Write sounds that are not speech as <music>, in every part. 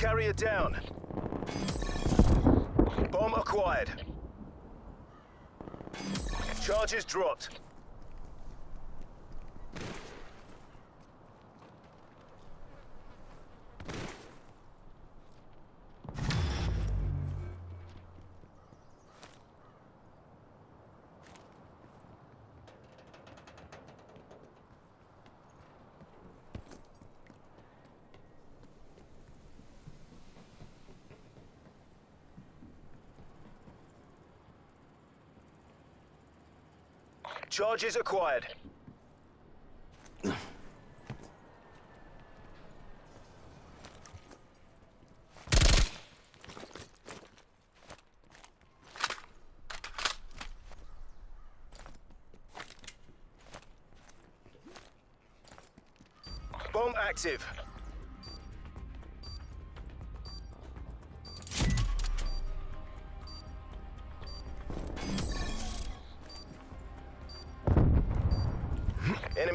carrier down. Bomb acquired. Charges dropped. Charges acquired. Bomb active.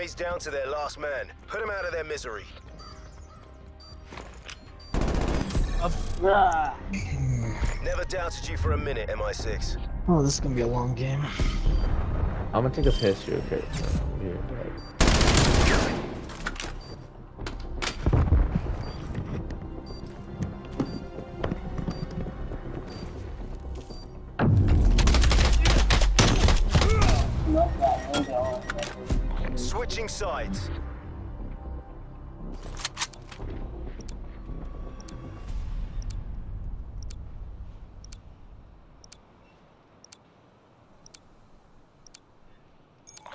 Enemies down to their last man. Put them out of their misery. Ah, Never doubted you for a minute, MI6. Oh, this is gonna be a long game. I'm gonna take a piss real quick. Here, sides.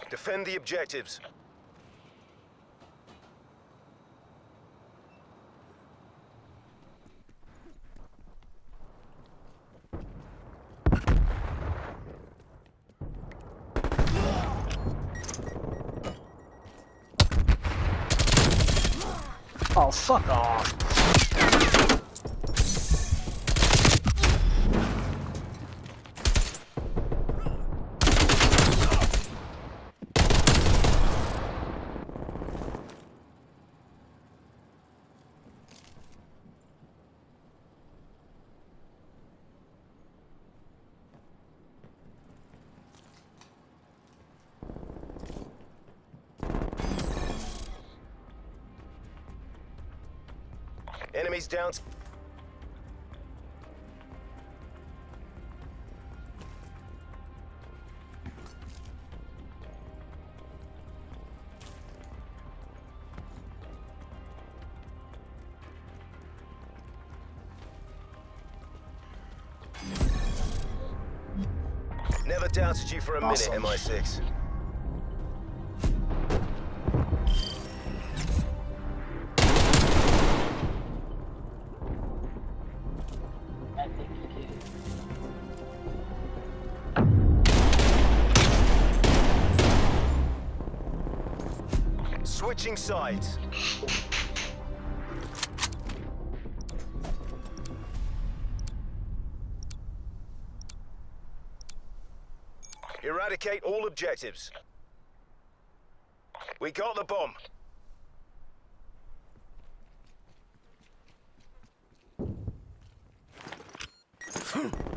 Defend the objectives. Oh, fuck off. Enemies down. Never doubted you for a Awesome. minute, MI6. Switching sides. Eradicate all objectives. We got the bomb. <laughs>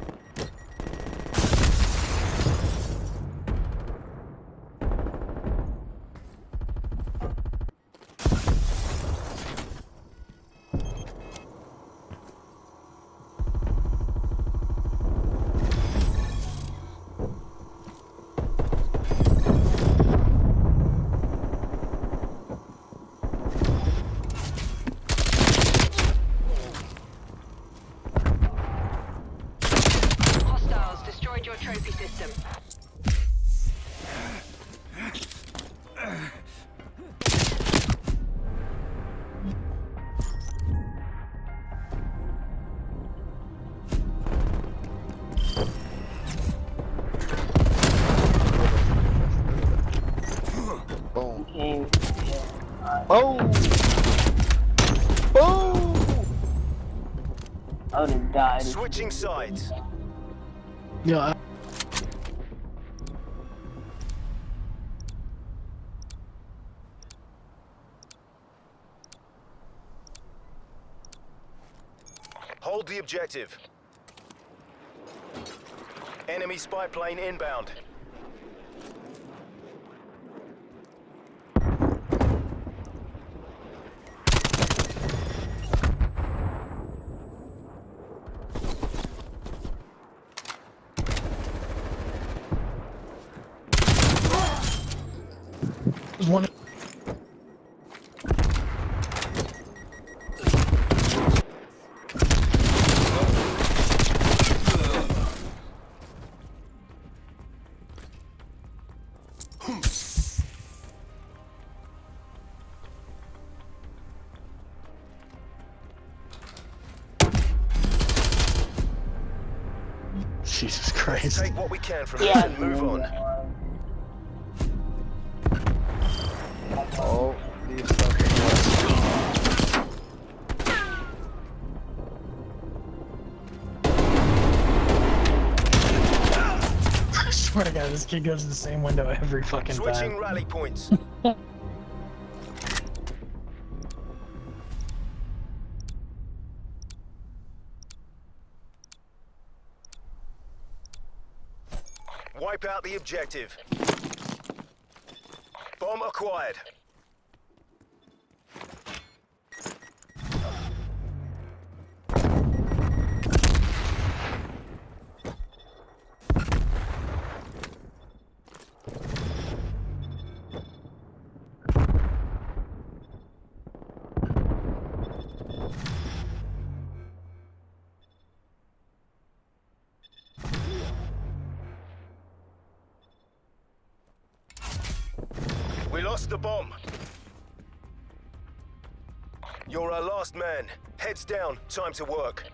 died. Switching sides. Yeah, Hold the objective. Enemy spy plane inbound. One. Jesus Christ. Take what we can from this Yeah. and move on. This kid goes to the same window every fucking Switching time. rally points. <laughs> Wipe out the objective. Bomb acquired. The bomb. You're our last man. Heads down. Time to work.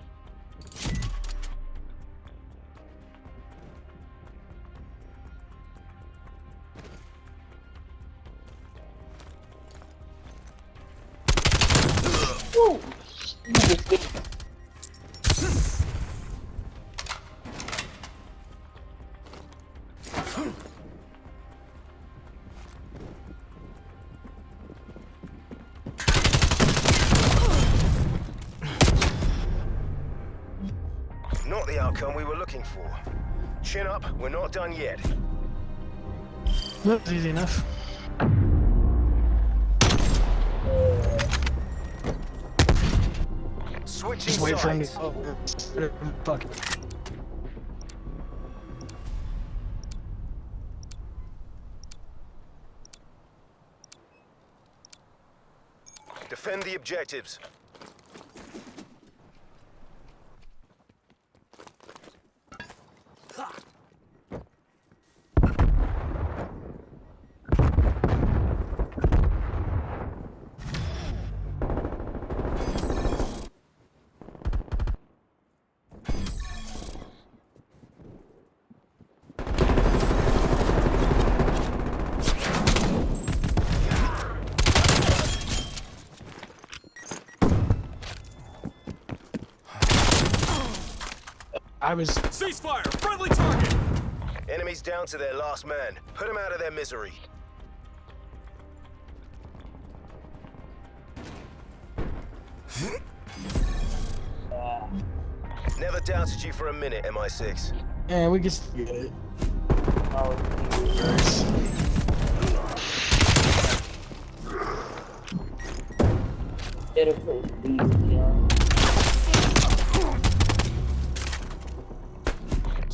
Outcome we were looking for. Chin up. We're not done yet. That was easy enough. Switching Just wait for him sides. to. Oh, uh, uh, fuck. Defend the objectives. I was. Ceasefire! Friendly target! Enemies down to their last man. Put them out of their misery. <laughs> Never doubted you for a minute, MI6. Yeah, we can still get it. Oh, Better place these, yeah.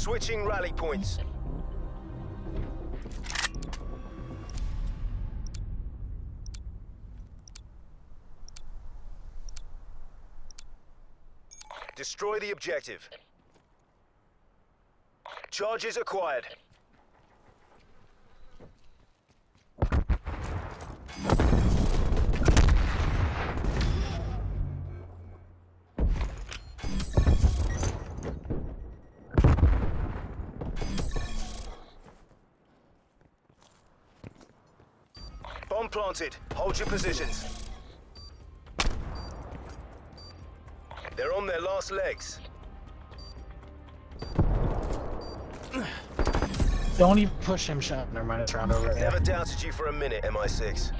Switching rally points. Destroy the objective. Charges acquired. Planted. Hold your positions. They're on their last legs. Don't even push him, shot. Never mind, round over. Never doubted you for a minute, MI6.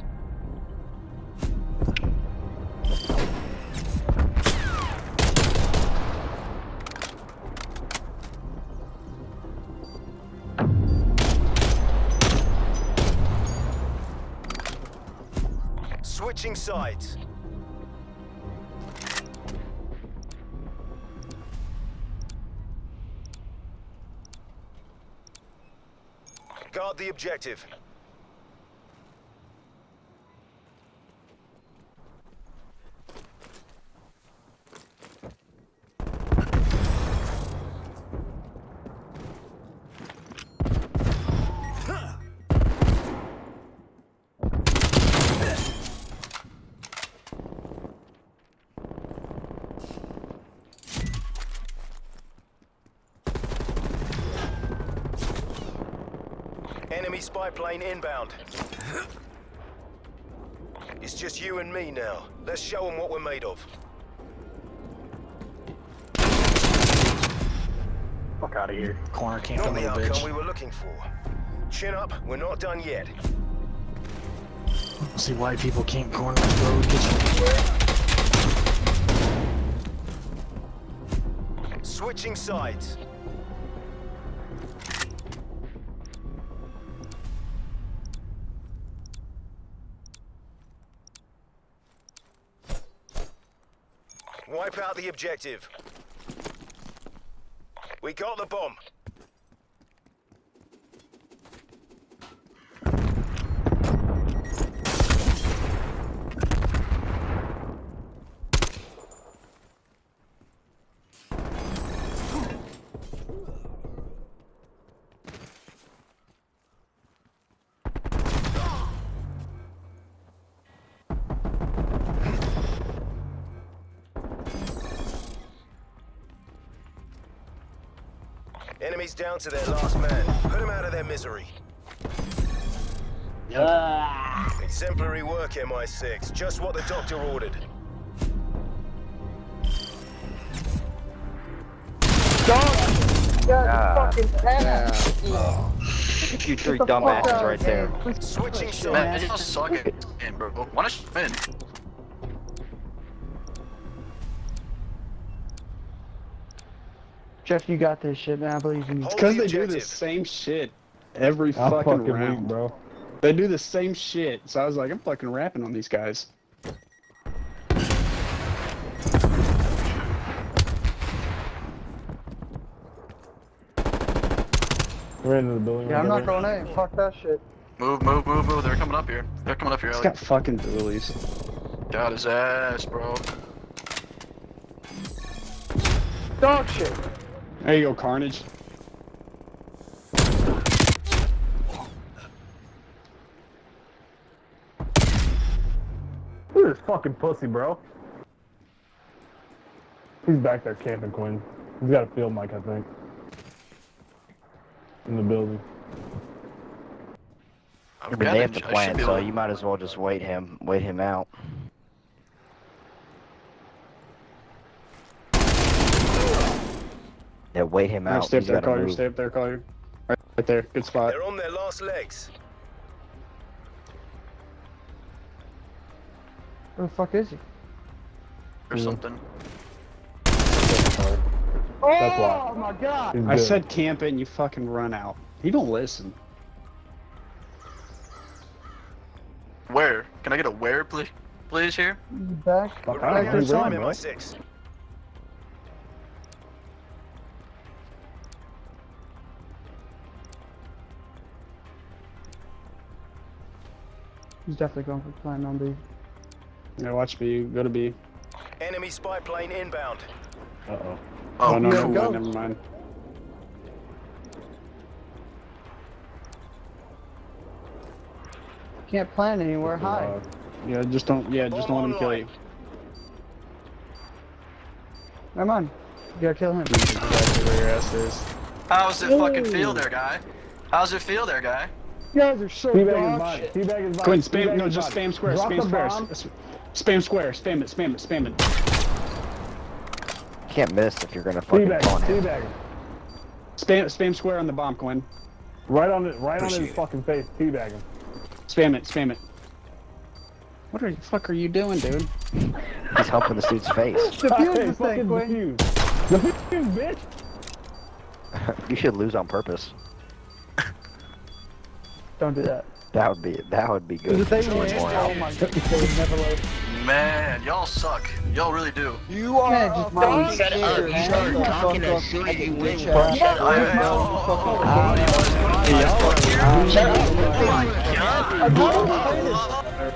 Guard the objective. Enemy spy plane inbound. It's just you and me now. Let's show them what we're made of. Fuck out of here. Corner camp, Not the little outcome we bitch. were looking for. Chin up, we're not done yet. See why people can't corner the road kitchen. Switching sides. Wipe out the objective. We got the bomb. Enemies down to their last man. Put them out of their misery. Ah, Exemplary work, MI6. Just what the doctor ordered. You three dumbasses right there. Switching Man, I sides. just suck at game, bro. Wanna spin? Jeff, you got this shit, man. I believe in you. Hold Because the they do the same shit every I'm fucking, fucking round, weak, bro. They do the same shit. So I was like, I'm fucking rapping on these guys. We're into the building. Yeah, I'm not going in. Fuck that shit. Move, move, move, move. They're coming up here. They're coming up here, He's Ellie. got fucking dualies. Got his ass, bro. Dog shit. There you go, Carnage. Look at this fucking pussy, bro. He's back there camping, Quinn. He's got a field mic, I think. In the building. I'm they have to I should plant, so you might as well just wait him, wait him out. Yeah, wait him out. stay up there, gotta Collier. Stay up there, Collier. Right, right there. Good spot. They're on their last legs. Where the fuck is he? or something. Oh my god! I said camp it and you fucking run out. He don't listen. Where? Can I get a where, please? Please here? Back. Fuck, We're I running don't out of He's definitely going for plan on B. Yeah, watch B. Go to B. Enemy spy plane inbound. Uh-oh. Oh, Oh, no, yeah, never go. mind, never mind. Can't plan anywhere high. Uh, Yeah, just don't. Yeah, just don't let him kill you. Come on. You gotta kill him. Where your ass is. How's it fucking feel there, guy? How's it feel there, guy? You guys are so Teabag his dog body. shit. Teabag his body. Quinn, Teabag spam. No, just body. spam square. Drop Spam the square. bomb. Spam square. Spam it. Spam it. Spam it. Can't miss if you're gonna fucking Teabag taunt him. him. Teabag. Spam. Spam square on the bomb, Quinn. Right on it. Right on his it. fucking face. Teabag him. Spam it. Spam it. What are you fuck are you doing, dude? He's helping this dude's face. Defuse this thing, Quinn. Defuse, bitch. <laughs> you should lose on purpose. Don't do that. That would be that would be good. They win, oh my goodness, they would never load. Man, y'all suck. Y'all really do. You are Man, just a mind shut up. You man. start talking as soon as you you bitch win. ass. Shut I up. Shut up. Oh my god.